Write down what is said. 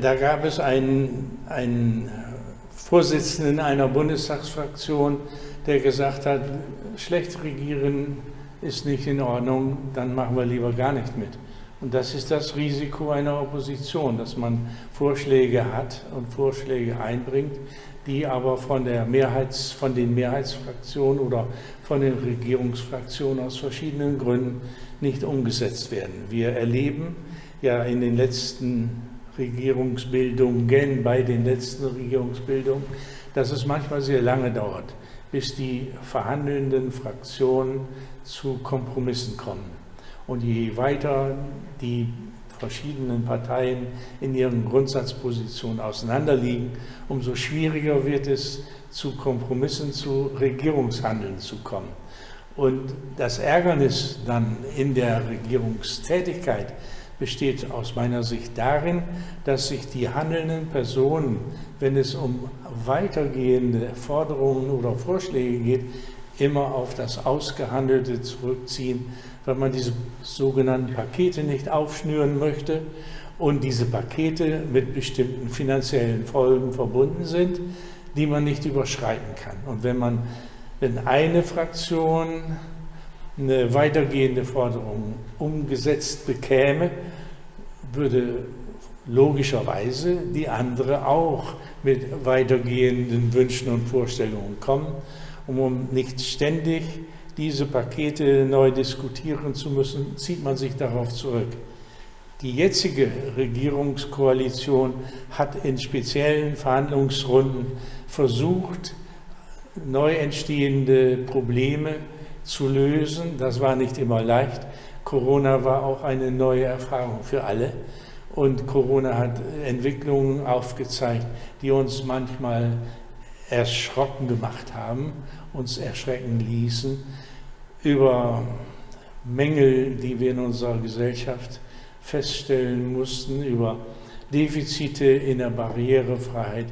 Da gab es einen, einen Vorsitzenden einer Bundestagsfraktion, der gesagt hat, schlecht regieren ist nicht in Ordnung, dann machen wir lieber gar nicht mit. Und das ist das Risiko einer Opposition, dass man Vorschläge hat und Vorschläge einbringt, die aber von, der Mehrheits-, von den Mehrheitsfraktionen oder von den Regierungsfraktionen aus verschiedenen Gründen nicht umgesetzt werden. Wir erleben ja in den letzten Regierungsbildungen, bei den letzten Regierungsbildungen, dass es manchmal sehr lange dauert, bis die verhandelnden Fraktionen zu Kompromissen kommen. Und je weiter die verschiedenen Parteien in ihren Grundsatzpositionen auseinanderliegen, umso schwieriger wird es, zu Kompromissen, zu Regierungshandeln zu kommen. Und das Ärgernis dann in der Regierungstätigkeit besteht aus meiner Sicht darin, dass sich die handelnden Personen, wenn es um weitergehende Forderungen oder Vorschläge geht, immer auf das Ausgehandelte zurückziehen, weil man diese sogenannten Pakete nicht aufschnüren möchte und diese Pakete mit bestimmten finanziellen Folgen verbunden sind, die man nicht überschreiten kann. Und wenn man, wenn eine Fraktion eine weitergehende Forderung umgesetzt bekäme, würde logischerweise die andere auch mit weitergehenden Wünschen und Vorstellungen kommen, um nicht ständig diese Pakete neu diskutieren zu müssen, zieht man sich darauf zurück. Die jetzige Regierungskoalition hat in speziellen Verhandlungsrunden versucht, neu entstehende Probleme zu lösen. Das war nicht immer leicht. Corona war auch eine neue Erfahrung für alle. Und Corona hat Entwicklungen aufgezeigt, die uns manchmal erschrocken gemacht haben, uns erschrecken ließen über Mängel, die wir in unserer Gesellschaft feststellen mussten, über Defizite in der Barrierefreiheit,